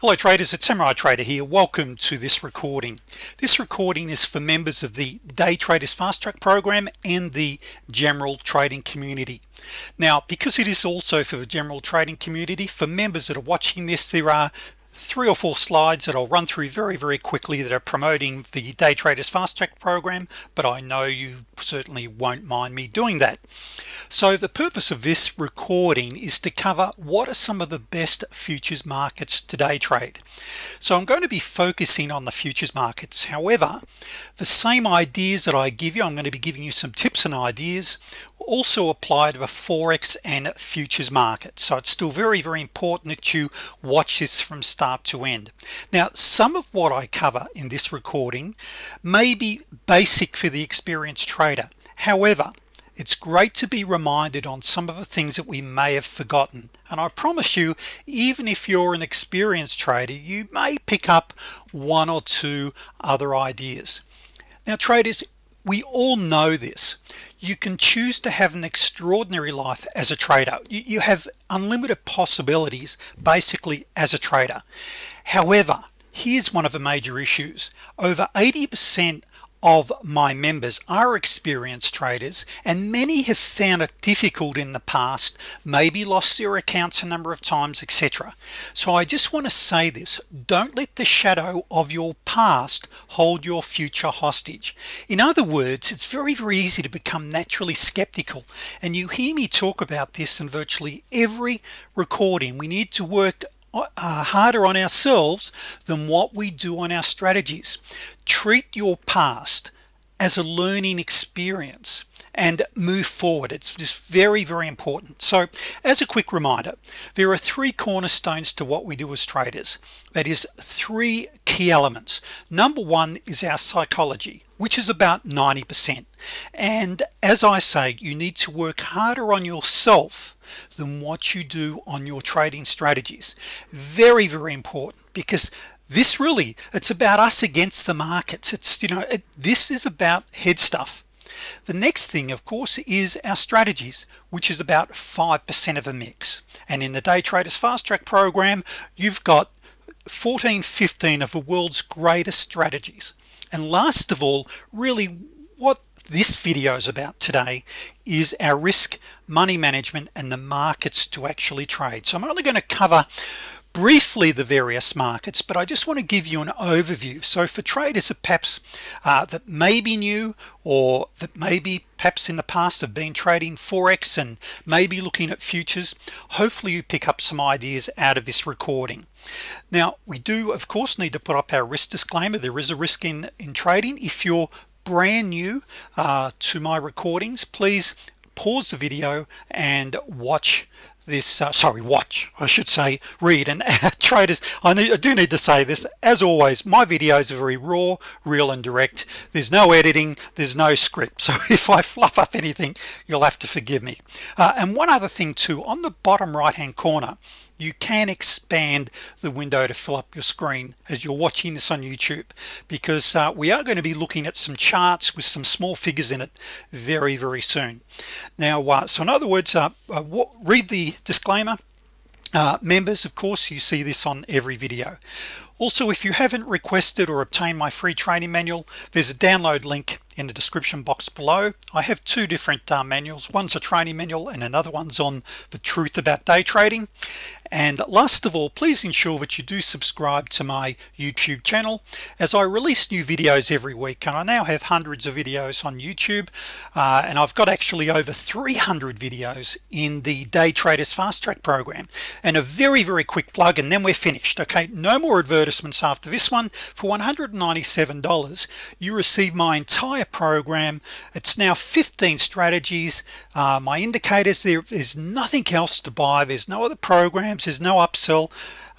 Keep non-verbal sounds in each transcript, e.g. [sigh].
hello traders. It's Samurai Trader here. Welcome to this recording. This recording is for members of the day traders fast track program and the general trading community. Now because it is also for the general trading community for members that are watching this there are three or four slides that I'll run through very very quickly that are promoting the day traders fast track program but I know you certainly won't mind me doing that. So the purpose of this recording is to cover what are some of the best futures markets today trade. So I'm going to be focusing on the futures markets. However the same ideas that I give you I'm going to be giving you some tips and ideas also apply to the forex and futures market. So it's still very very important that you watch this from start to end. Now some of what I cover in this recording may be basic for the experienced trader. However it's great to be reminded on some of the things that we may have forgotten. And I promise you even if you're an experienced trader you may pick up one or two other ideas. Now traders we all know this. You can choose to have an extraordinary life as a trader. You, have unlimited possibilities basically as a trader. However here's one of the major issues. Over 80% of my members are experienced traders and many have found it difficult in the past maybe lost their accounts a number of times etc so I just want to say this don't let the shadow of your past hold your future hostage. In other words it's very very easy to become naturally skeptical and you hear me talk about this in virtually every recording. We need to work uh, harder on ourselves than what we do on our strategies. Treat your past as a learning experience and move forward. It's just very very important. So as a quick reminder there are three cornerstones to what we do as traders. That is three key elements. Number one is our psychology which is about 90% and as I say you need to work harder on yourself than what you do on your trading strategies. Very very important because this really it's about us against the markets. It's you know it, this is about head stuff the next thing of course is our strategies which is about 5% of a mix. And in the day traders fast track program you've got 14 15 of the world's greatest strategies. And last of all really what this video is about today is our risk money management and the markets to actually trade. So I'm only going to cover briefly the various markets but I just want to give you an overview. So for traders that perhaps uh, that may be new or that maybe perhaps in the past have been trading forex and maybe looking at futures hopefully you pick up some ideas out of this recording. Now we do of course need to put up our risk disclaimer. There is a risk in in trading. If you're brand new uh, to my recordings please pause the video and watch this uh, sorry watch I should say read and [laughs] traders I, need, I do need to say this as always my videos are very raw real and direct. There's no editing there's no script. [laughs] So if I fluff up anything you'll have to forgive me. Uh, and one other thing too on the bottom right hand corner you can expand the window to fill up your screen as you're watching this on YouTube because uh, we are going to be looking at some charts with some small figures in it very very soon. Now uh, so in other words uh, uh read the disclaimer. Uh, members of course you see this on every video. Also if you haven't requested or obtained my free training manual there's a download link in the description box below. I have two different uh, manuals. One's a training manual and another one's on the truth about day trading and last of all please ensure that you do subscribe to my YouTube channel as I release new videos every week and I now have hundreds of videos on YouTube uh, and I've got actually over 300 videos in the day traders fast track program. And a very very quick plug and then we're finished okay? No more advertisements after this one. For $197 you receive my entire program. It's now 15 strategies. Uh, my indicators there is nothing else to buy. There's no other there's no upsell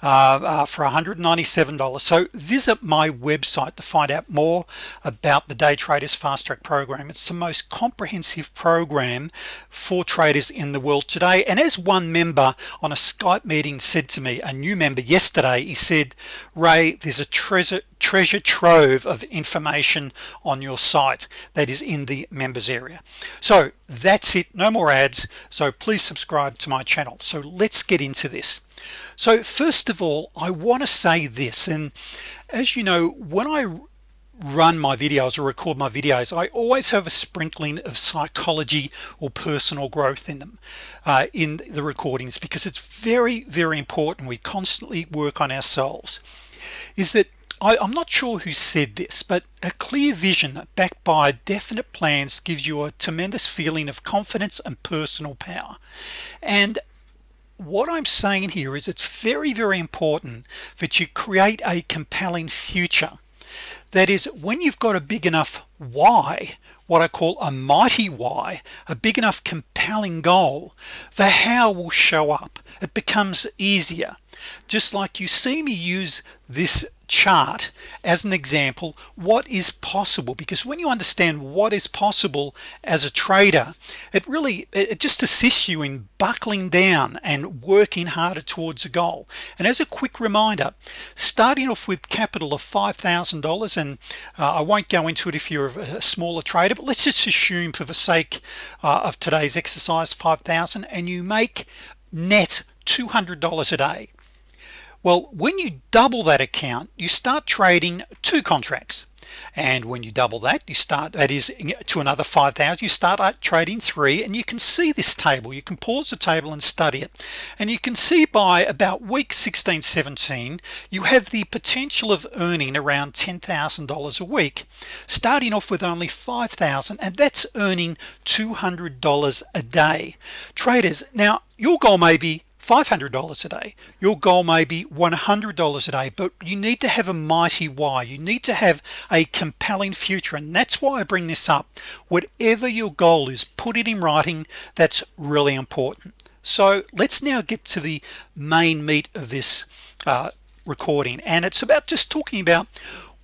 uh, uh, for $197 so visit my website to find out more about the day traders fast track program. It's the most comprehensive program for traders in the world today. And as one member on a Skype meeting said to me a new member yesterday he said Ray there's a treasure treasure trove of information on your site that is in the members area. So that's it. No more ads. So please subscribe to my channel. So let's get into this so first of all I want to say this and as you know when I run my videos or record my videos I always have a sprinkling of psychology or personal growth in them uh, in the recordings because it's very very important we constantly work on ourselves. Is that I, am not sure who said this but a clear vision backed by definite plans gives you a tremendous feeling of confidence and personal power. And what I'm saying here is it's very very important that you create a compelling future. That is when you've got a big enough why what I call a mighty why a big enough compelling goal the how will show up. It becomes easier. Just like you see me use this chart as an example what is possible? Because when you understand what is possible as a trader it really it just assists you in buckling down and working harder towards a goal. And as a quick reminder starting off with capital of $5,000 and uh, I won't go into it if you're a smaller trader but let's just assume for the sake uh, of today's exercise 5,000 and you make net $200 a day well when you double that account you start trading two contracts. And when you double that you start that is to another 5,000 you start uh, trading three and you can see this table. You can pause the table and study it. And you can see by about week 16 17 you have the potential of earning around $10,000 a week starting off with only 5,000 and that's earning $200 a day. Traders now your goal may be $500 a day. Your goal may be $100 a day but you need to have a mighty why. You need to have a compelling future and that's why I bring this up. Whatever your goal is put it in writing. That's really important. So let's now get to the main meat of this uh, recording and it's about just talking about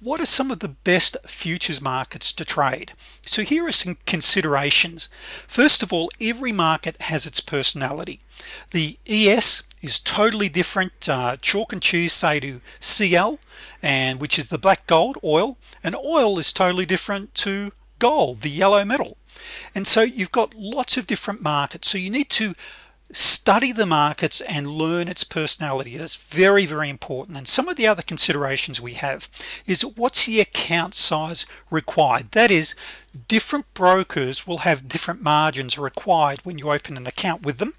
what are some of the best futures markets to trade? So here are some considerations. First of all every market has its personality. The ES is totally different uh, chalk and cheese say to CL and which is the black gold oil and oil is totally different to gold the yellow metal. And so you've got lots of different markets. So you need to study the markets and learn its personality. That's very very important. And some of the other considerations we have is what's the account size required? That is different brokers will have different margins required when you open an account with them.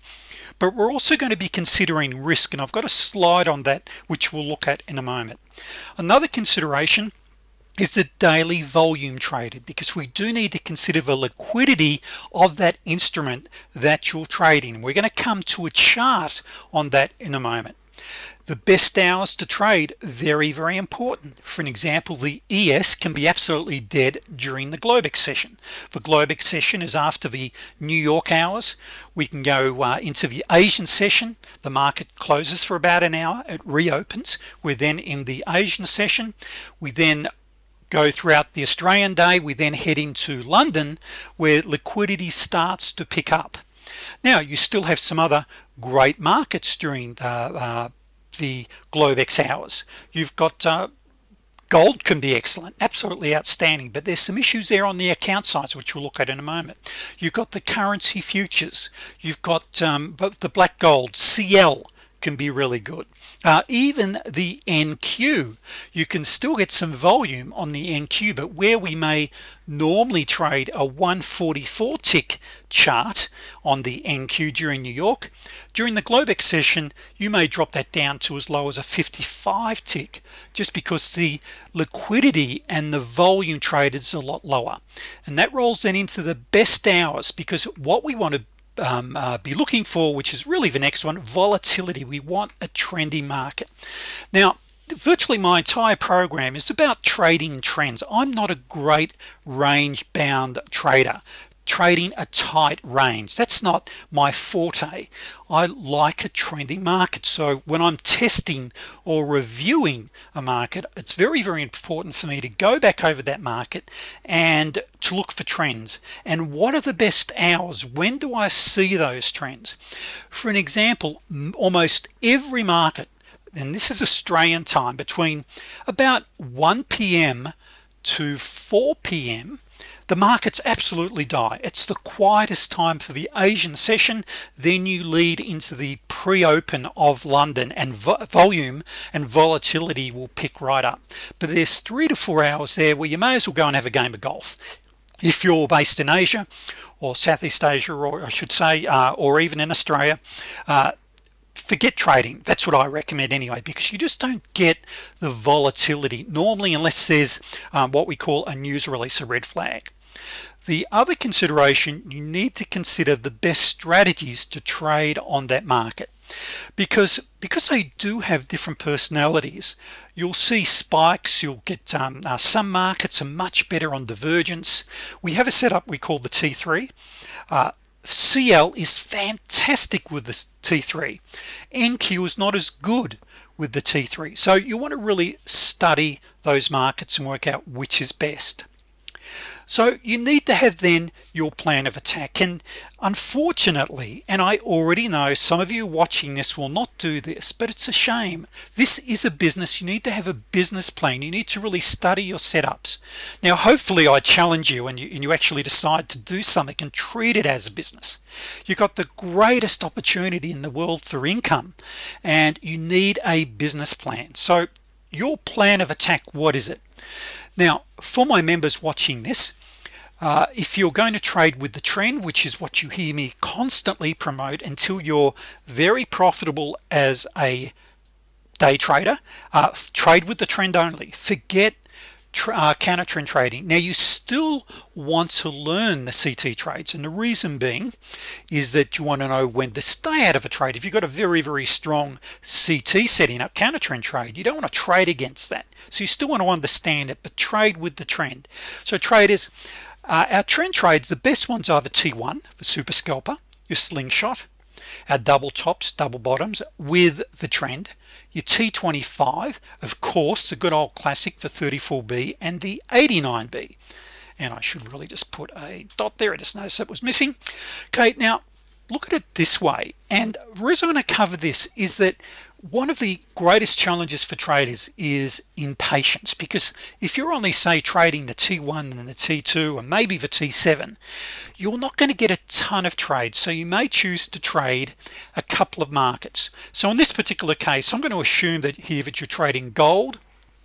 But we're also going to be considering risk and I've got a slide on that which we'll look at in a moment. Another consideration is the daily volume traded because we do need to consider the liquidity of that instrument that you're trading. We're going to come to a chart on that in a moment. The best hours to trade very very important. For an example the ES can be absolutely dead during the Globex session. The Globex session is after the New York hours. We can go uh, into the Asian session. The market closes for about an hour. It reopens. We're then in the Asian session. We then go throughout the Australian day. We then head into London where liquidity starts to pick up. Now you still have some other great markets during the, uh, the Globex hours. You've got uh, gold can be excellent absolutely outstanding but there's some issues there on the account sides which we'll look at in a moment. You've got the currency futures. You've got um, the black gold CL can be really good. Uh, even the NQ you can still get some volume on the NQ but where we may normally trade a 144 tick chart on the NQ during New York during the Globex session you may drop that down to as low as a 55 tick just because the liquidity and the volume traded is a lot lower. And that rolls then into the best hours because what we want to um, uh, be looking for which is really the next one volatility. We want a trendy market. Now virtually my entire program is about trading trends. I'm not a great range bound trader trading a tight range. That's not my forte. I like a trending market. So when I'm testing or reviewing a market it's very very important for me to go back over that market and to look for trends. And what are the best hours? When do I see those trends? For an example almost every market and this is Australian time between about 1 p.m. to 4 p.m the markets absolutely die. It's the quietest time for the Asian session. Then you lead into the pre-open of London and vo volume and volatility will pick right up. But there's three to four hours there where you may as well go and have a game of golf. If you're based in Asia or Southeast Asia or I should say uh, or even in Australia uh, forget trading. That's what I recommend anyway because you just don't get the volatility normally unless there's um, what we call a news release a red flag. The other consideration you need to consider the best strategies to trade on that market. Because because they do have different personalities you'll see spikes you'll get um, uh, some markets are much better on divergence. We have a setup we call the t3 uh, CL is fantastic with the T3 NQ is not as good with the T3 so you want to really study those markets and work out which is best so you need to have then your plan of attack. And unfortunately and I already know some of you watching this will not do this but it's a shame. This is a business. You need to have a business plan. You need to really study your setups. Now hopefully I challenge you and you, and you actually decide to do something and treat it as a business. You've got the greatest opportunity in the world for income and you need a business plan. So your plan of attack what is it now for my members watching this uh, if you're going to trade with the trend which is what you hear me constantly promote until you're very profitable as a day trader uh, trade with the trend only. Forget uh, counter trend trading. Now you still want to learn the CT trades and the reason being is that you want to know when to stay out of a trade. If you've got a very very strong CT setting up counter trend trade you don't want to trade against that. So you still want to understand it but trade with the trend. So traders uh, our trend trades the best ones are the T1 for super scalper your slingshot our double tops double bottoms with the trend. Your T25 of course the good old classic for 34b and the 89b and I should really just put a dot there I just noticed that was missing. Okay now look at it this way and the reason to cover this is that one of the greatest challenges for traders is impatience because if you're only say trading the t1 and the t2 and maybe the t7 you're not going to get a ton of trades so you may choose to trade a couple of markets. So in this particular case I'm going to assume that here that you're trading gold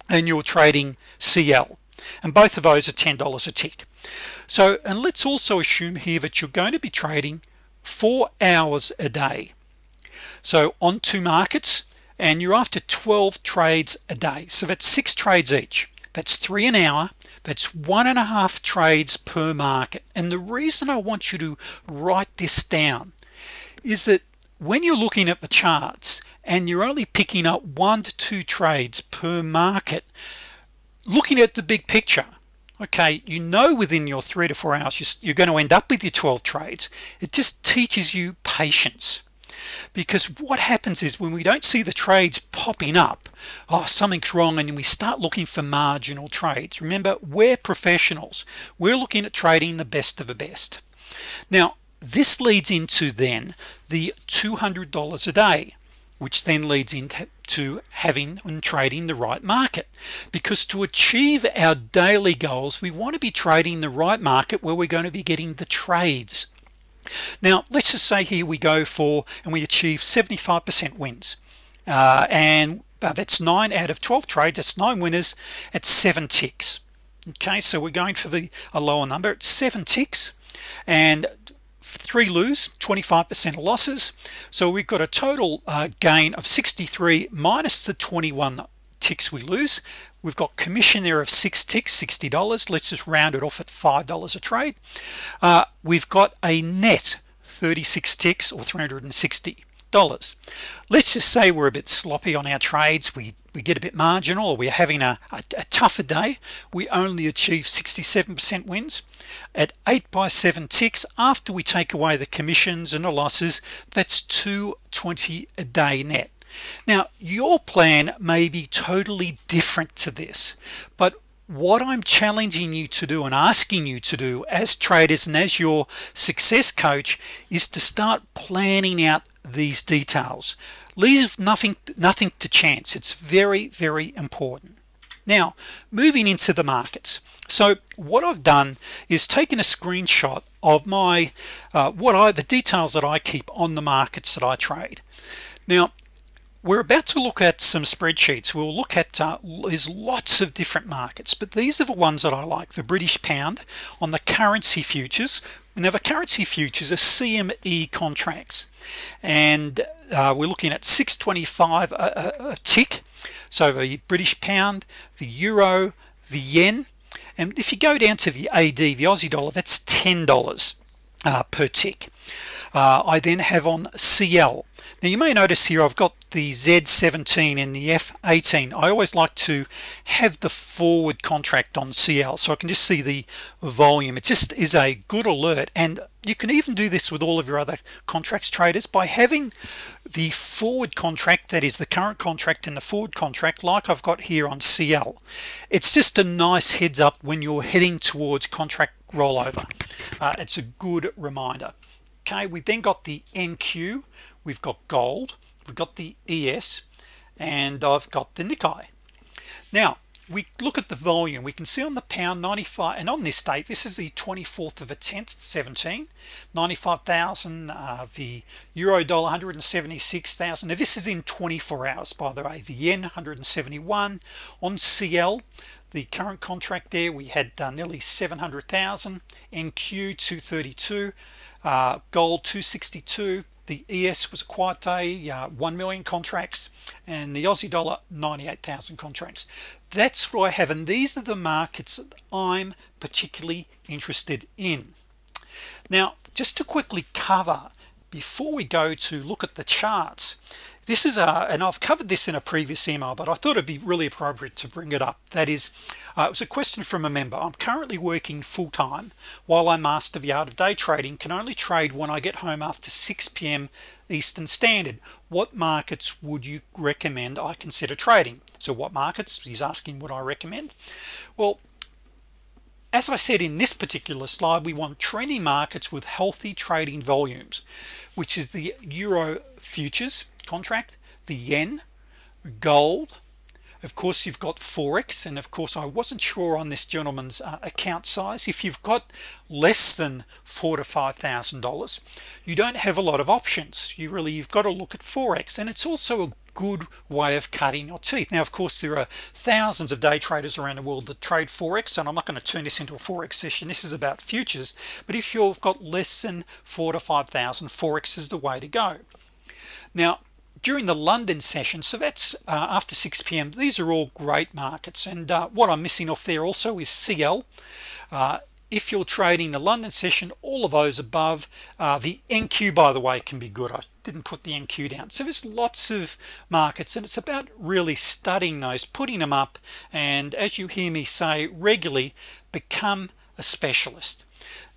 and you're trading CL and both of those are $10 a tick. So and let's also assume here that you're going to be trading four hours a day. So on two markets and you're after 12 trades a day. So that's six trades each. That's three an hour. That's one and a half trades per market. And the reason I want you to write this down is that when you're looking at the charts and you're only picking up one to two trades per market looking at the big picture okay you know within your three to four hours you're going to end up with your 12 trades. It just teaches you patience because what happens is when we don't see the trades popping up oh something's wrong and we start looking for marginal trades. Remember we're professionals. We're looking at trading the best of the best. Now this leads into then the $200 a day which then leads into having and trading the right market. Because to achieve our daily goals we want to be trading the right market where we're going to be getting the trades now let's just say here we go for and we achieve 75% wins. Uh, and uh, that's nine out of 12 trades that's nine winners at seven ticks. Okay so we're going for the a lower number it's seven ticks and three lose 25% losses. So we've got a total uh, gain of 63 minus the 21 ticks we lose we've got commission there of six ticks $60 let's just round it off at five dollars a trade. Uh, we've got a net 36 ticks or 360 dollars. Let's just say we're a bit sloppy on our trades. We we get a bit marginal we're having a, a, a tougher day. We only achieve 67% wins. At 8 by 7 ticks after we take away the commissions and the losses that's 220 a day net now your plan may be totally different to this but what I'm challenging you to do and asking you to do as traders and as your success coach is to start planning out these details. Leave nothing nothing to chance. It's very very important. Now moving into the markets. So what I've done is taken a screenshot of my uh, what I the details that I keep on the markets that I trade. Now we're about to look at some spreadsheets. We'll look at uh, there's lots of different markets but these are the ones that I like. The British pound on the currency futures. Now the currency futures are CME contracts and uh, we're looking at 625 a, a, a tick. So the British pound the euro the yen and if you go down to the AD the Aussie dollar that's $10 uh, per tick uh, I then have on CL now you may notice here I've got the Z17 and the F18 I always like to have the forward contract on CL so I can just see the volume. It just is a good alert and you can even do this with all of your other contracts traders by having the forward contract that is the current contract and the forward contract like I've got here on CL it's just a nice heads up when you're heading towards contract rollover. Uh, it's a good reminder okay we then got the NQ we've got gold we've got the ES and I've got the Nikkei. Now we look at the volume. We can see on the pound 95 and on this date this is the 24th of a 10th 17 95,000 uh, the euro dollar 176,000 now this is in 24 hours by the way. The yen 171 on CL the current contract there we had uh, nearly 700,000 NQ 232 uh, gold 262 the ES was a quiet day uh, 1 million contracts and the Aussie dollar 98,000 contracts. That's what I have and these are the markets that I'm particularly interested in. Now just to quickly cover before we go to look at the charts this is a and I've covered this in a previous email but I thought it'd be really appropriate to bring it up. That is uh, it was a question from a member. I'm currently working full-time while I master the art of day trading. Can only trade when I get home after 6 p.m. Eastern Standard. What markets would you recommend I consider trading? So what markets? He's asking what I recommend. Well as I said in this particular slide we want trending markets with healthy trading volumes which is the Euro futures contract the yen gold. Of course you've got forex and of course I wasn't sure on this gentleman's uh, account size. If you've got less than four to five thousand dollars you don't have a lot of options. You really you've got to look at forex and it's also a good way of cutting your teeth. Now of course there are thousands of day traders around the world that trade forex and I'm not going to turn this into a forex session. This is about futures. But if you've got less than four to five thousand forex is the way to go. Now during the London session so that's uh, after 6 p.m. these are all great markets and uh, what I'm missing off there also is CL uh, if you're trading the London session all of those above uh, the NQ by the way can be good. I didn't put the NQ down. So there's lots of markets and it's about really studying those putting them up and as you hear me say regularly become a specialist.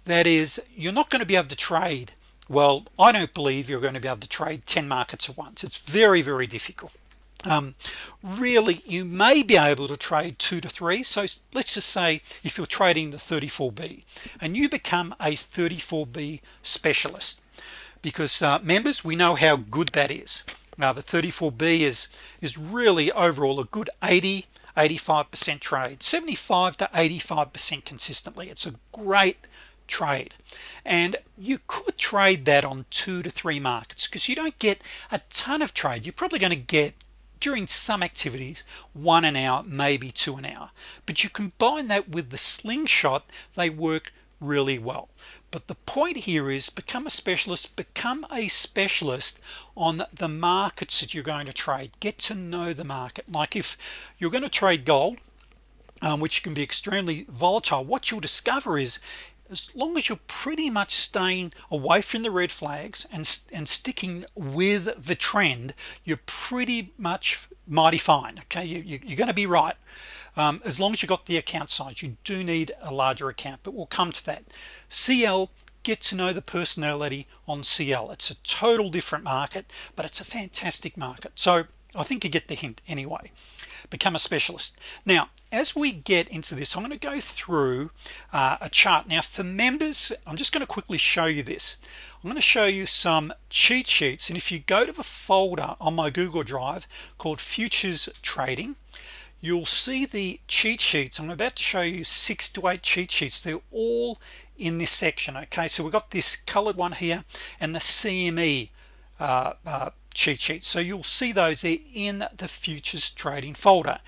That is you're not going to be able to trade well I don't believe you're going to be able to trade 10 markets at once. It's very very difficult. Um, really you may be able to trade two to three. So let's just say if you're trading the 34b and you become a 34b specialist because uh, members we know how good that is. Now the 34b is is really overall a good 80 85% trade 75 to 85% consistently. It's a great trade. And you could trade that on two to three markets because you don't get a ton of trade. You're probably going to get during some activities one an hour maybe two an hour. But you combine that with the slingshot they work really well. But the point here is become a specialist become a specialist on the markets that you're going to trade. Get to know the market. Like if you're going to trade gold um, which can be extremely volatile what you'll discover is as long as you're pretty much staying away from the red flags and and sticking with the trend you're pretty much mighty fine okay? You, are going to be right. Um, as long as you got the account size you do need a larger account but we'll come to that. CL get to know the personality on CL it's a total different market but it's a fantastic market. So I think you get the hint anyway become a specialist. Now as we get into this I'm going to go through uh, a chart. Now for members I'm just going to quickly show you this. I'm going to show you some cheat sheets and if you go to the folder on my Google Drive called futures trading you'll see the cheat sheets. I'm about to show you six to eight cheat sheets. They're all in this section okay? So we've got this colored one here and the CME uh, uh, cheat sheets so you'll see those in the futures trading folder.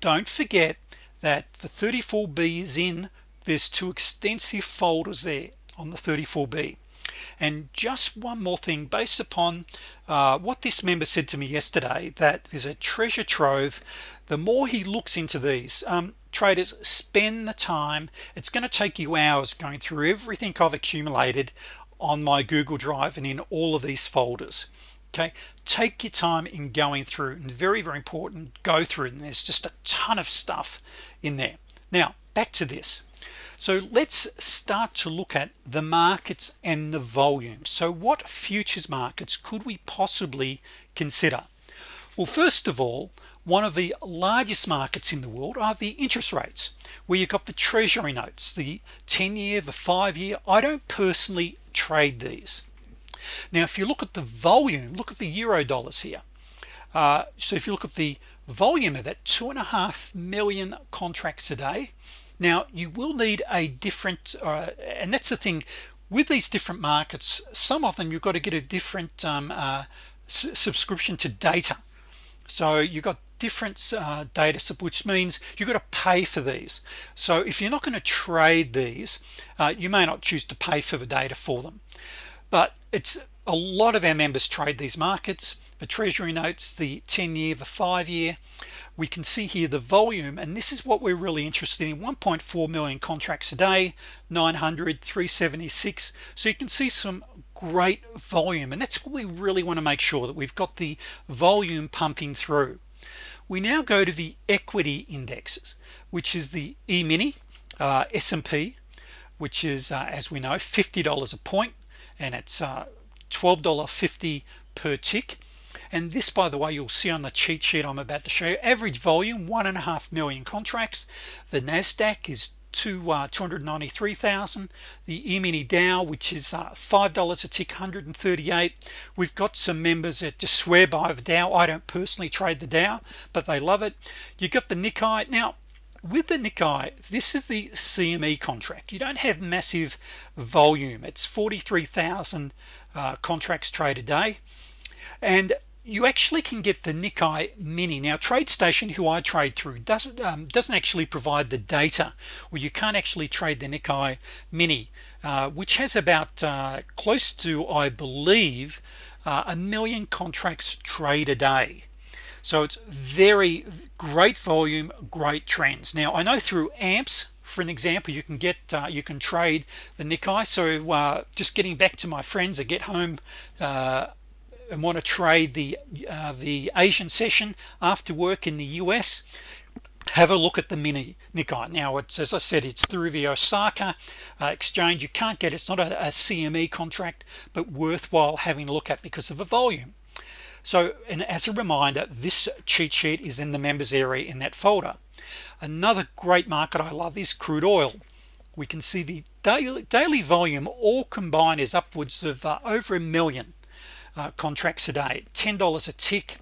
Don't forget that the 34b is in. There's two extensive folders there on the 34b and just one more thing based upon uh, what this member said to me yesterday that there's a treasure trove the more he looks into these um, traders spend the time it's going to take you hours going through everything I've accumulated on my Google Drive and in all of these folders okay? Take your time in going through and very very important go through and there's just a ton of stuff in there. Now back to this. So let's start to look at the markets and the volume. So what futures markets could we possibly consider? Well first of all one of the largest markets in the world are the interest rates where you've got the treasury notes the 10-year the five-year. I don't personally trade these now if you look at the volume look at the euro dollars here. Uh, so if you look at the volume of that two and a half million contracts a day. Now you will need a different uh, and that's the thing with these different markets some of them you've got to get a different um, uh, subscription to data. So you've got different uh, data which means you've got to pay for these. So if you're not going to trade these uh, you may not choose to pay for the data for them but it's a lot of our members trade these markets the Treasury notes the 10-year the five-year. We can see here the volume and this is what we're really interested in. 1.4 million contracts a day 900 376 so you can see some great volume and that's what we really want to make sure that we've got the volume pumping through. We now go to the equity indexes which is the e-mini uh, S&P which is uh, as we know $50 a point and it's uh, $12.50 per tick. And this by the way you'll see on the cheat sheet I'm about to show you. Average volume one and a half million contracts. The Nasdaq is to uh, 293,000 the E-mini Dow which is uh, five dollars a tick 138 we've got some members that just swear by the Dow. I don't personally trade the Dow but they love it. You got the Nikkei. Now with the Nikkei this is the CME contract. You don't have massive volume. It's 43,000 uh, contracts trade a day. And you actually can get the Nikkei mini. Now TradeStation who I trade through doesn't um, doesn't actually provide the data where you can't actually trade the Nikkei mini uh, which has about uh, close to I believe uh, a million contracts trade a day so it's very great volume great trends. Now I know through amps for an example you can get uh, you can trade the Nikkei. So uh, just getting back to my friends that get home uh, and want to trade the uh, the Asian session after work in the US have a look at the mini Nikkei. Now it's as I said it's through the Osaka uh, exchange. You can't get it's not a, a CME contract but worthwhile having a look at because of the volume so and as a reminder this cheat sheet is in the members area in that folder. Another great market I love is crude oil. We can see the daily daily volume all combined is upwards of uh, over a million uh, contracts a day. $10 a tick.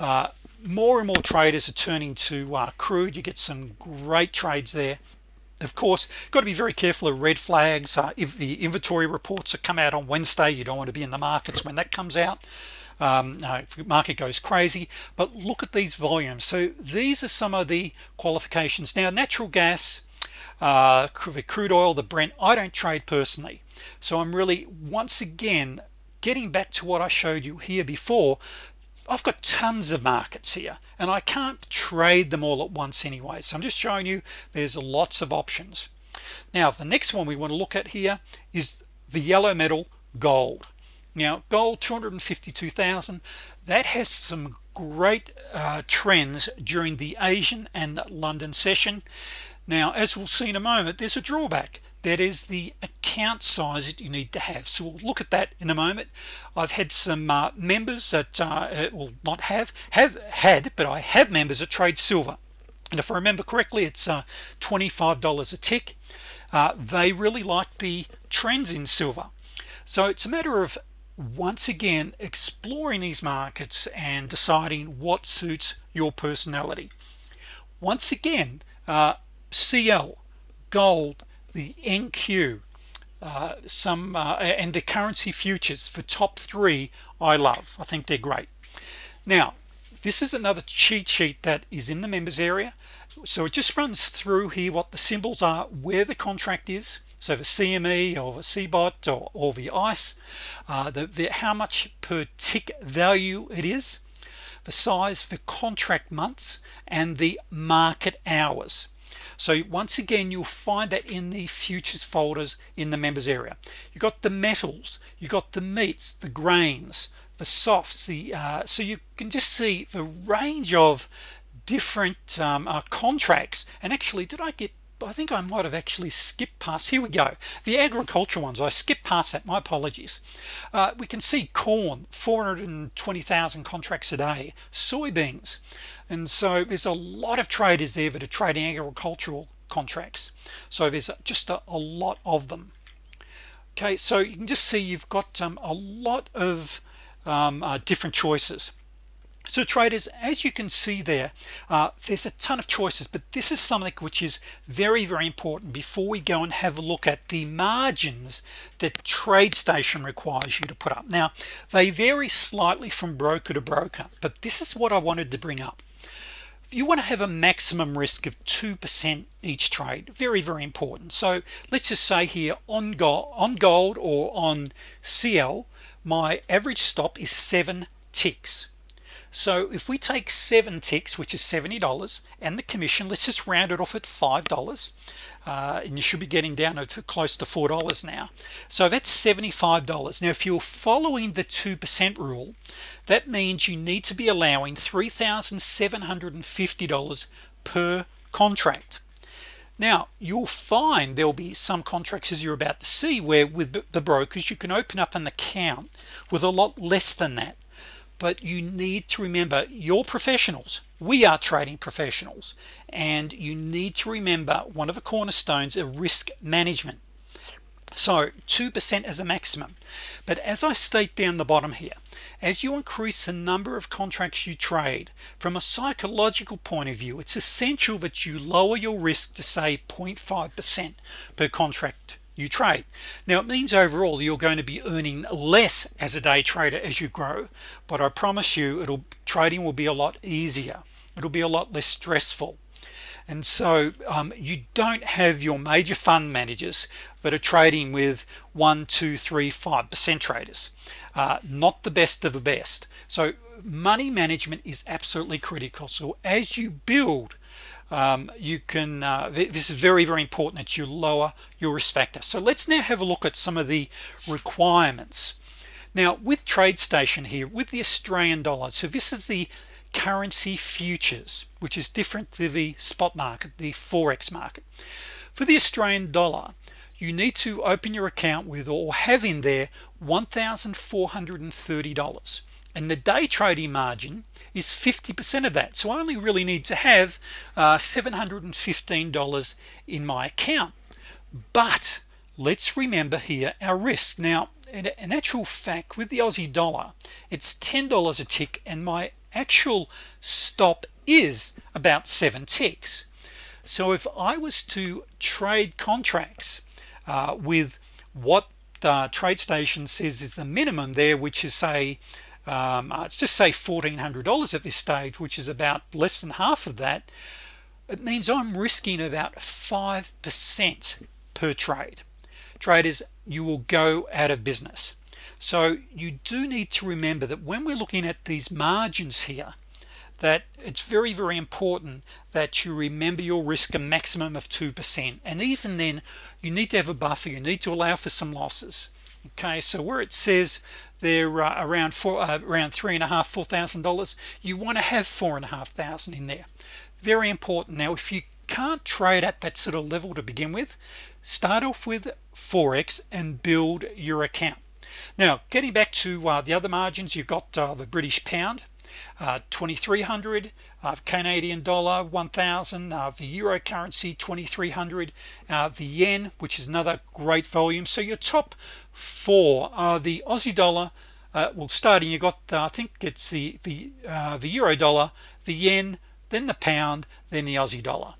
Uh, more and more traders are turning to uh, crude. You get some great trades there. Of course got to be very careful of red flags. Uh, if the inventory reports that come out on Wednesday you don't want to be in the markets when that comes out um, market goes crazy but look at these volumes. So these are some of the qualifications. Now natural gas uh, crude oil the Brent I don't trade personally. So I'm really once again getting back to what I showed you here before I've got tons of markets here and I can't trade them all at once anyway. So I'm just showing you there's lots of options. Now the next one we want to look at here is the yellow metal gold now gold 252,000 that has some great uh, trends during the Asian and London session. Now as we'll see in a moment there's a drawback. That is the account size that you need to have. So we'll look at that in a moment. I've had some uh, members that uh, will not have have had but I have members that trade silver. And if I remember correctly it's uh, $25 a tick. Uh, they really like the trends in silver. So it's a matter of once again exploring these markets and deciding what suits your personality. Once again uh, CL gold the NQ uh, some uh, and the currency futures for top three I love. I think they're great. Now this is another cheat sheet that is in the members area. So it just runs through here what the symbols are where the contract is so the CME or the CBOT or, or the ICE uh, the, the how much per tick value it is the size for contract months and the market hours. So once again you'll find that in the futures folders in the members area. You got the metals you got the meats the grains the softs the uh, so you can just see the range of different um, uh, contracts. And actually did I get I think I might have actually skipped past here we go. The agricultural ones I skipped past that my apologies. Uh, we can see corn 420,000 contracts a day soybeans. And so there's a lot of traders there that are trading agricultural contracts. So there's just a, a lot of them. Okay so you can just see you've got um, a lot of um, uh, different choices so traders as you can see there uh, there's a ton of choices but this is something which is very very important before we go and have a look at the margins that TradeStation requires you to put up. Now they vary slightly from broker to broker but this is what I wanted to bring up. If you want to have a maximum risk of 2% each trade very very important. So let's just say here on gold on gold or on CL my average stop is seven ticks so if we take seven ticks which is $70 and the commission let's just round it off at five dollars uh, and you should be getting down to close to four dollars now. So that's $75 now if you're following the 2% rule that means you need to be allowing $3,750 per contract. Now you'll find there'll be some contracts as you're about to see where with the brokers you can open up an account with a lot less than that but you need to remember your professionals. We are trading professionals. And you need to remember one of the cornerstones of risk management. So 2% as a maximum. But as I state down the bottom here as you increase the number of contracts you trade from a psychological point of view it's essential that you lower your risk to say 0.5% per contract you trade. Now it means overall you're going to be earning less as a day trader as you grow but I promise you it'll trading will be a lot easier. It'll be a lot less stressful. And so um, you don't have your major fund managers that are trading with one two three five percent traders. Uh, not the best of the best. So money management is absolutely critical. So as you build um, you can uh, this is very very important that you lower your risk factor. So let's now have a look at some of the requirements. Now with TradeStation here with the Australian dollar so this is the currency futures which is different to the spot market the forex market. For the Australian dollar you need to open your account with or have in there $1,430 and the day trading margin is 50% of that. So I only really need to have uh, $715 in my account. But let's remember here our risk. Now in, in actual fact with the Aussie dollar it's $10 a tick and my actual stop is about seven ticks. So if I was to trade contracts uh, with what the TradeStation says is the minimum there which is say um, uh, let's just say $1,400 at this stage which is about less than half of that. It means I'm risking about 5% per trade. Traders you will go out of business. So you do need to remember that when we're looking at these margins here that it's very very important that you remember your risk a maximum of 2% and even then you need to have a buffer. You need to allow for some losses. Okay so where it says they're uh, around four uh, around three and a half four thousand dollars you want to have four and a half thousand in there. Very important. Now if you can't trade at that sort of level to begin with start off with Forex and build your account. Now getting back to uh, the other margins you've got uh, the British pound uh, 2300 uh, Canadian dollar 1000 uh, the euro currency 2300 uh, the yen which is another great volume. So your top four are the Aussie dollar uh, well starting you got uh, I think it's the the the euro dollar the yen then the pound then the Aussie dollar.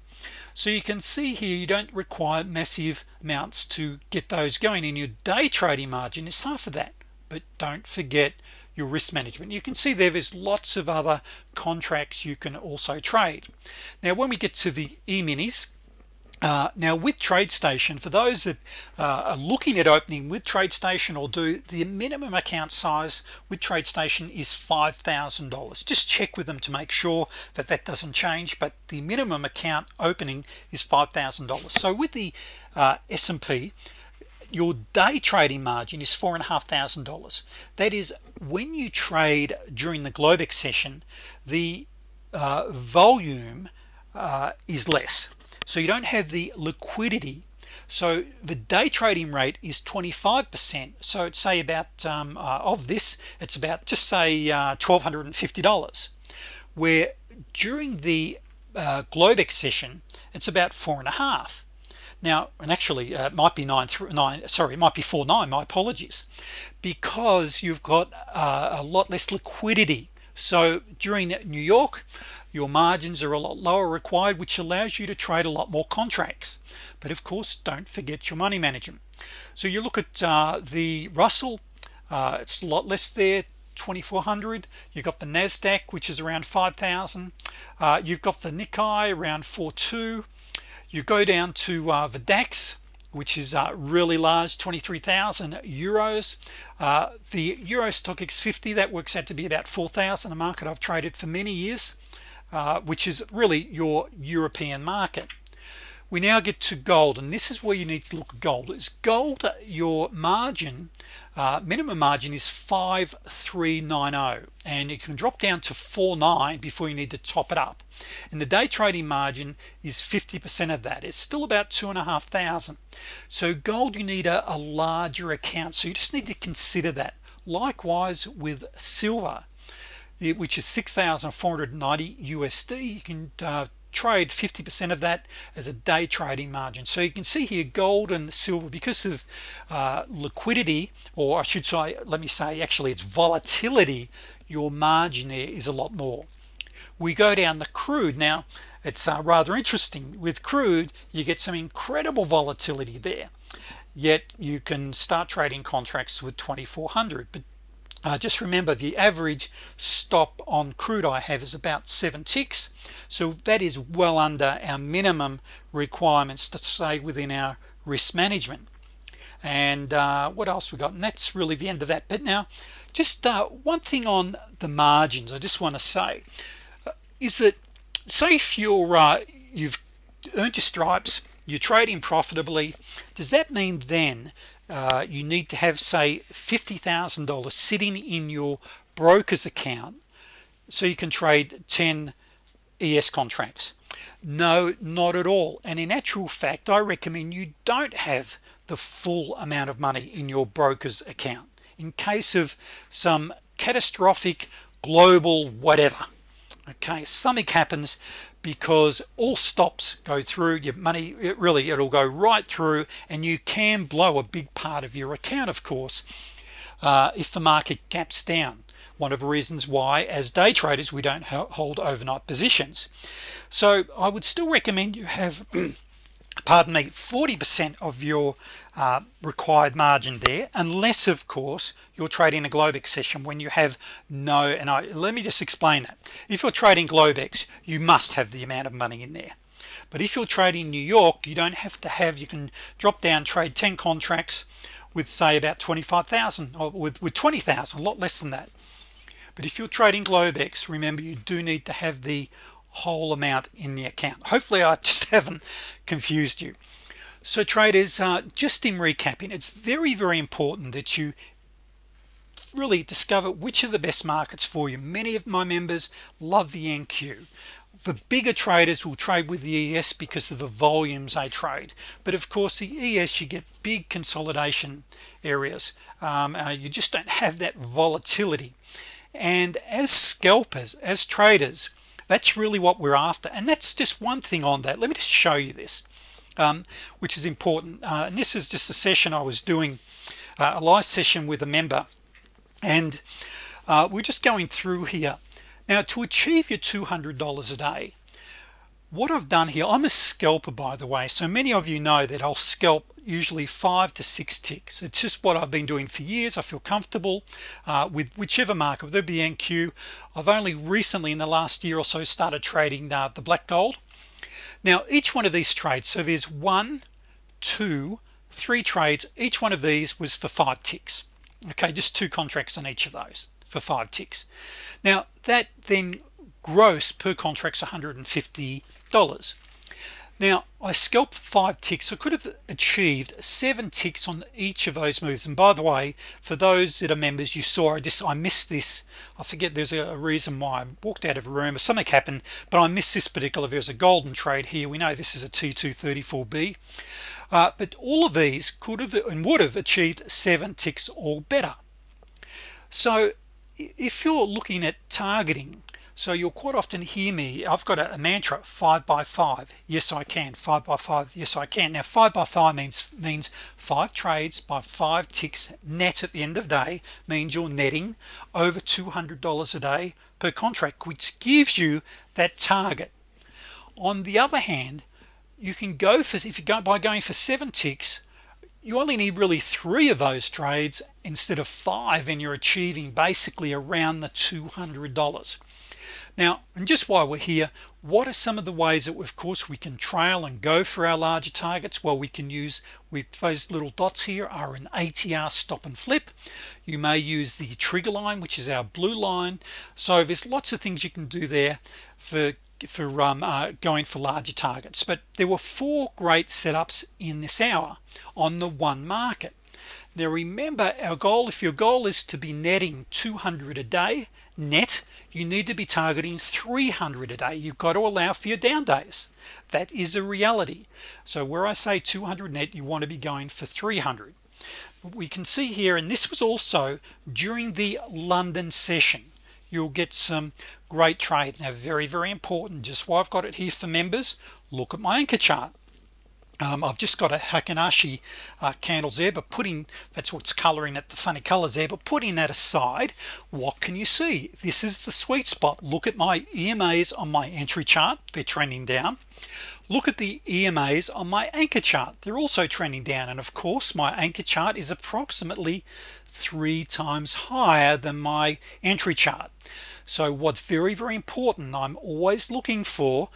So you can see here you don't require massive amounts to get those going. In your day trading margin is half of that. But don't forget your risk management. You can see there there's lots of other contracts you can also trade. Now when we get to the e-minis uh, now with TradeStation for those that uh, are looking at opening with TradeStation or do the minimum account size with TradeStation is $5,000 just check with them to make sure that that doesn't change but the minimum account opening is $5,000 so with the uh, S&P your day trading margin is four and a half thousand dollars. That is when you trade during the Globex session the uh, volume uh, is less. So you don't have the liquidity. So the day trading rate is 25% so it's say about um, uh, of this it's about just say uh, $1250 where during the uh, Globex session it's about four and a half now and actually uh, it might be nine through nine sorry it might be four nine my apologies. Because you've got uh, a lot less liquidity. So during New York your margins are a lot lower required which allows you to trade a lot more contracts. But of course don't forget your money management. So you look at uh, the Russell uh, it's a lot less there 2400 you've got the Nasdaq which is around 5,000 uh, you've got the Nikkei around 42 you go down to uh, the DAX which is uh, really large 23,000 euros. Uh, the Euro Stoxx 50 that works out to be about 4,000 a market I've traded for many years uh, which is really your European market. We now get to gold and this is where you need to look at gold. Is gold your margin uh, minimum margin is 5390 and you can drop down to 49 before you need to top it up. And the day trading margin is 50% of that. It's still about two and a half thousand. So gold you need a, a larger account. So you just need to consider that. Likewise with silver which is 6,490 USD you can uh, trade 50% of that as a day trading margin. So you can see here gold and silver because of uh, liquidity or I should say let me say actually it's volatility your margin there is a lot more. We go down the crude. Now it's uh, rather interesting. With crude you get some incredible volatility there. Yet you can start trading contracts with 2400 but uh, just remember the average stop on crude I have is about seven ticks. So that is well under our minimum requirements to stay within our risk management. And uh, what else we got? And that's really the end of that. But now just uh, one thing on the margins I just want to say. Uh, is that say if you're uh, you've earned your stripes you're trading profitably does that mean then uh, you need to have say $50,000 sitting in your broker's account so you can trade 10 ES contracts. No not at all. And in actual fact I recommend you don't have the full amount of money in your broker's account in case of some catastrophic global whatever. Okay something happens because all stops go through your money it really it'll go right through and you can blow a big part of your account of course uh, if the market gaps down. One of the reasons why as day traders we don't hold overnight positions. So I would still recommend you have [clears throat] pardon me 40% of your uh, required margin there unless of course you're trading a Globex session when you have no and I let me just explain that. If you're trading Globex you must have the amount of money in there. But if you're trading New York you don't have to have you can drop down trade 10 contracts with say about 25,000 or with, with 20,000 a lot less than that. But if you're trading Globex remember you do need to have the whole amount in the account. Hopefully I just [laughs] haven't confused you. So traders uh, just in recapping it's very very important that you really discover which are the best markets for you. Many of my members love the NQ the bigger traders will trade with the ES because of the volumes they trade. But of course the ES you get big consolidation areas. Um, uh, you just don't have that volatility. And as scalpers as traders that's really what we're after and that's just one thing on that. Let me just show you this um, which is important. Uh, and this is just a session I was doing uh, a live session with a member and uh, we're just going through here. Now to achieve your $200 a day what I've done here I'm a scalper by the way so many of you know that I'll scalp usually five to six ticks. It's just what I've been doing for years. I feel comfortable uh, with whichever market whether it be NQ I've only recently in the last year or so started trading uh, the black gold. Now each one of these trades so there's one two three trades. Each one of these was for five ticks. Okay just two contracts on each of those for five ticks. Now that then gross per contract's $150 now I scalped five ticks. I could have achieved seven ticks on each of those moves. And by the way for those that are members you saw I just I missed this. I forget there's a, reason why I walked out of a room or something happened but I missed this particular there's a golden trade here we know this is a t234b uh, but all of these could have and would have achieved seven ticks or better. So if you're looking at targeting so you'll quite often hear me I've got a, mantra five by five. Yes I can. Five by five. Yes I can. Now five by five means means five trades by five ticks net at the end of day means you're netting over $200 a day per contract which gives you that target. On the other hand you can go for if you go by going for seven ticks you only need really three of those trades instead of five and you're achieving basically around the $200 now and just while we're here what are some of the ways that of course we can trail and go for our larger targets? Well we can use with those little dots here are an ATR stop and flip. You may use the trigger line which is our blue line. So there's lots of things you can do there for for um, uh, going for larger targets but there were four great setups in this hour on the one market. Now remember our goal if your goal is to be netting 200 a day net you need to be targeting 300 a day. You've got to allow for your down days. That is a reality. So where I say 200 net you want to be going for 300 we can see here and this was also during the London session you'll get some great trade. Now very very important. Just why I've got it here for members look at my anchor chart. Um, I've just got a Heikin Ashi uh, candles there but putting that's what's coloring at the funny colors there but putting that aside what can you see? This is the sweet spot. Look at my EMAs on my entry chart. They're trending down. Look at the EMAs on my anchor chart. They're also trending down. And of course my anchor chart is approximately three times higher than my entry chart. So what's very very important I'm always looking for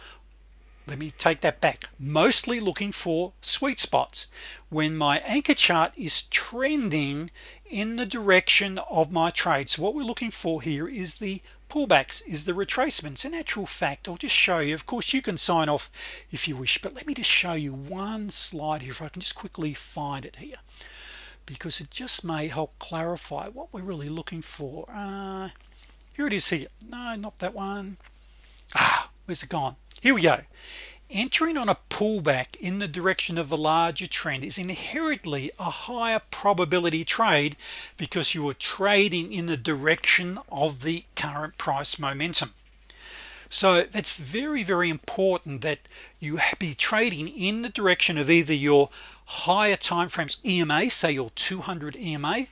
let me take that back mostly looking for sweet spots. When my anchor chart is trending in the direction of my trade so what we're looking for here is the pullbacks is the retracements. In actual fact I'll just show you of course you can sign off if you wish but let me just show you one slide here if I can just quickly find it here because it just may help clarify what we're really looking for. Uh, here it is here. No not that one. Ah where's it gone? Here we go. Entering on a pullback in the direction of a larger trend is inherently a higher probability trade because you are trading in the direction of the current price momentum. So that's very very important that you be trading in the direction of either your higher time frames EMA say your 200 EMA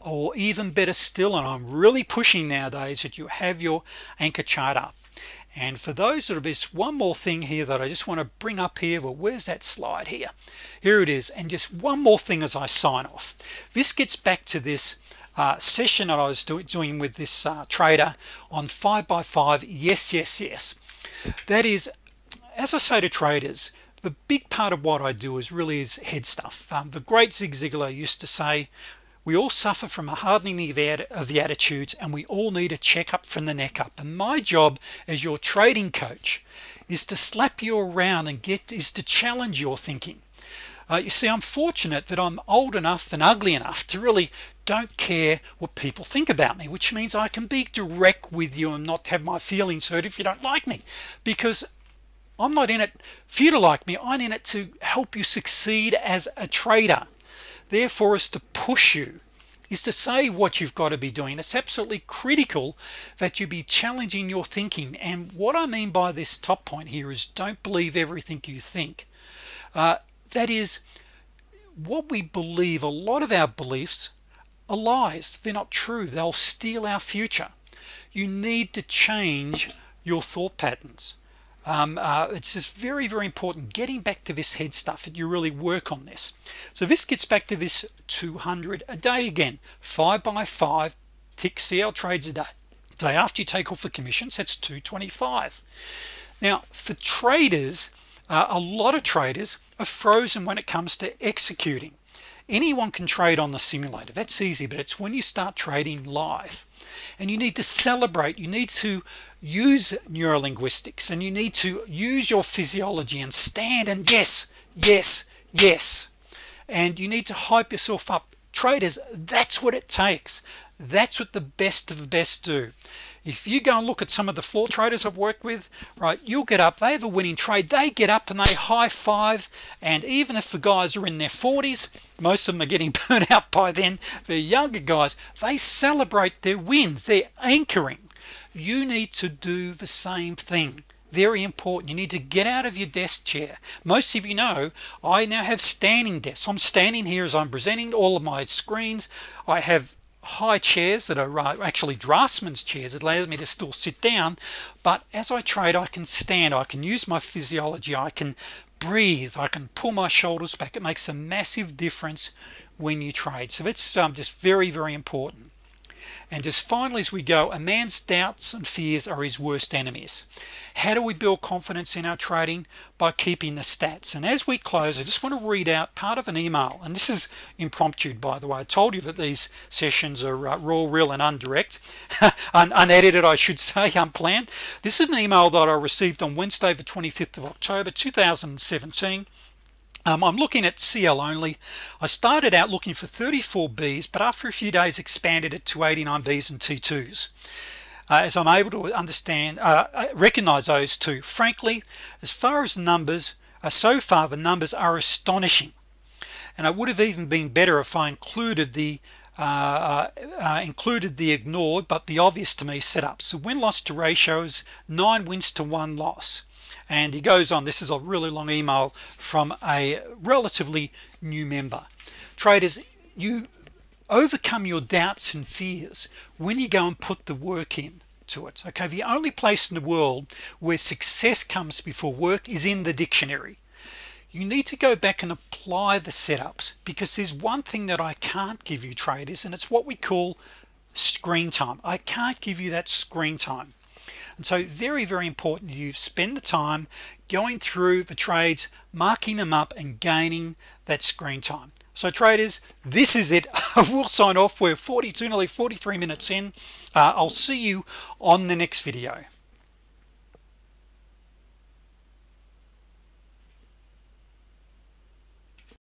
or even better still and I'm really pushing nowadays that you have your anchor chart up. And for those that are this one more thing here that I just want to bring up here well where's that slide here? Here it is and just one more thing as I sign off. This gets back to this uh, session that I was do doing with this uh, trader on 5 by 5 yes yes yes. That is as I say to traders the big part of what I do is really is head stuff. Um, the great Zig Ziglar used to say we all suffer from a hardening of the attitudes and we all need a checkup from the neck up. And my job as your trading coach is to slap you around and get is to challenge your thinking. Uh, you see I'm fortunate that I'm old enough and ugly enough to really don't care what people think about me which means I can be direct with you and not have my feelings hurt if you don't like me. Because I'm not in it for you to like me I'm in it to help you succeed as a trader. Therefore is to push you is to say what you've got to be doing. It's absolutely critical that you be challenging your thinking. And what I mean by this top point here is don't believe everything you think. Uh, that is what we believe a lot of our beliefs are lies. They're not true. They'll steal our future. You need to change your thought patterns um, uh, it's just very very important getting back to this head stuff that you really work on this. So this gets back to this 200 a day again. Five by five tick CL trades a day. Day after you take off the commissions that's 225 now for traders uh, a lot of traders are frozen when it comes to executing anyone can trade on the simulator. That's easy but it's when you start trading live and you need to celebrate you need to use neurolinguistics and you need to use your physiology and stand and yes yes yes. And you need to hype yourself up. Traders that's what it takes. That's what the best of the best do if you go and look at some of the floor traders I've worked with right you'll get up they have a winning trade. They get up and they high-five and even if the guys are in their 40s most of them are getting [laughs] burnt out by then the younger guys they celebrate their wins. They're anchoring. You need to do the same thing. Very important. You need to get out of your desk chair. Most of you know I now have standing desks. I'm standing here as I'm presenting all of my screens. I have high chairs that are uh, actually draftsman's chairs it allows me to still sit down but as I trade I can stand I can use my physiology I can breathe I can pull my shoulders back. It makes a massive difference when you trade. So it's um, just very very important and just finally as we go a man's doubts and fears are his worst enemies. How do we build confidence in our trading? By keeping the stats. And as we close I just want to read out part of an email. And this is impromptu by the way. I told you that these sessions are uh, raw real and undirect. [laughs] Un unedited I should [laughs] say unplanned. This is an email that I received on Wednesday the 25th of October 2017 um, I'm looking at CL only. I started out looking for 34 B's but after a few days expanded it to 89 B's and T2s uh, as I'm able to understand uh, uh, recognize those two. Frankly as far as numbers uh, so far the numbers are astonishing. And I would have even been better if I included the uh, uh, included the ignored but the obvious to me setup. So win-loss to ratios nine wins to one loss and he goes on this is a really long email from a relatively new member. Traders you overcome your doubts and fears when you go and put the work in to it. Okay the only place in the world where success comes before work is in the dictionary. You need to go back and apply the setups because there's one thing that I can't give you traders and it's what we call screen time. I can't give you that screen time and so very very important you spend the time going through the trades marking them up and gaining that screen time. So traders this is it. [laughs] We'll sign off. We're 42 nearly 43 minutes in. Uh, I'll see you on the next video